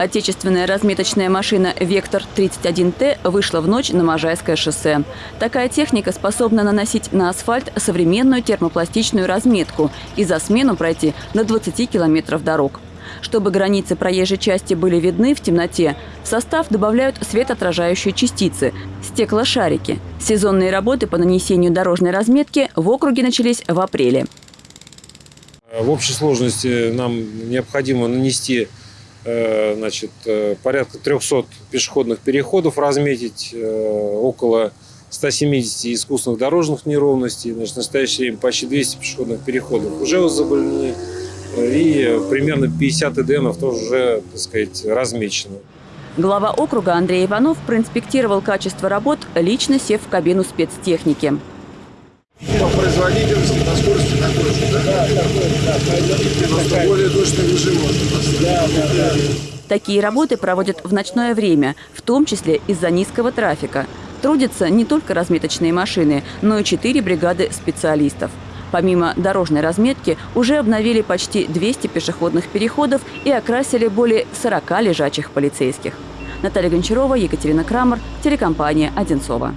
Отечественная разметочная машина «Вектор-31Т» вышла в ночь на Можайское шоссе. Такая техника способна наносить на асфальт современную термопластичную разметку и за смену пройти на 20 километров дорог. Чтобы границы проезжей части были видны в темноте, в состав добавляют светоотражающие частицы – стеклошарики. Сезонные работы по нанесению дорожной разметки в округе начались в апреле. В общей сложности нам необходимо нанести значит, э, порядка 300 пешеходных переходов, разметить э, около 170 искусственных дорожных неровностей. Значит, в настоящее время почти 200 пешеходных переходов уже возобновлены. И примерно 50 ЭДНов тоже уже, так сказать, размечено. Глава округа Андрей Иванов проинспектировал качество работ, лично сев в кабину спецтехники. По производительности, по скорости такой же, да? Да, такой, да, производительность Просто более точный режим можно Да, да, да. Такие работы проводят в ночное время, в том числе из-за низкого трафика. Трудятся не только разметочные машины, но и четыре бригады специалистов. Помимо дорожной разметки, уже обновили почти 200 пешеходных переходов и окрасили более 40 лежачих полицейских. Наталья Гончарова, Екатерина Крамер, телекомпания «Одинцова».